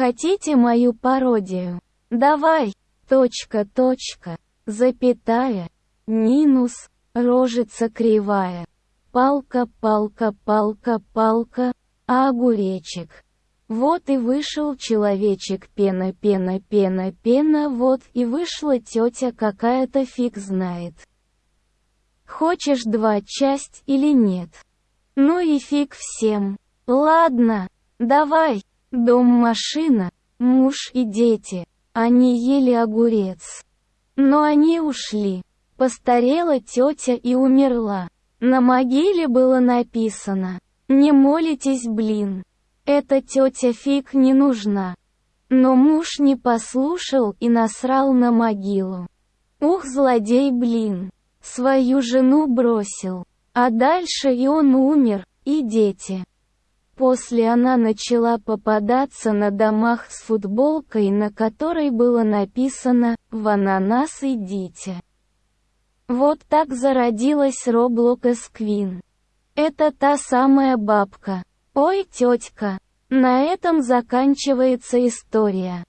Хотите мою пародию? Давай, точка, точка, запятая, минус, рожица кривая. Палка, палка, палка, палка, а огуречек. Вот и вышел человечек пена, пена, пена, пена, вот и вышла тетя какая-то фиг знает. Хочешь два часть или нет? Ну и фиг всем. Ладно, давай. Дом-машина, муж и дети. Они ели огурец. Но они ушли. Постарела тетя и умерла. На могиле было написано «Не молитесь, блин». Эта тетя фиг не нужна. Но муж не послушал и насрал на могилу. Ух, злодей, блин. Свою жену бросил. А дальше и он умер, и дети. После она начала попадаться на домах с футболкой, на которой было написано «В ананас идите». Вот так зародилась Роблокс Квин. Это та самая бабка. Ой, тетка. На этом заканчивается история.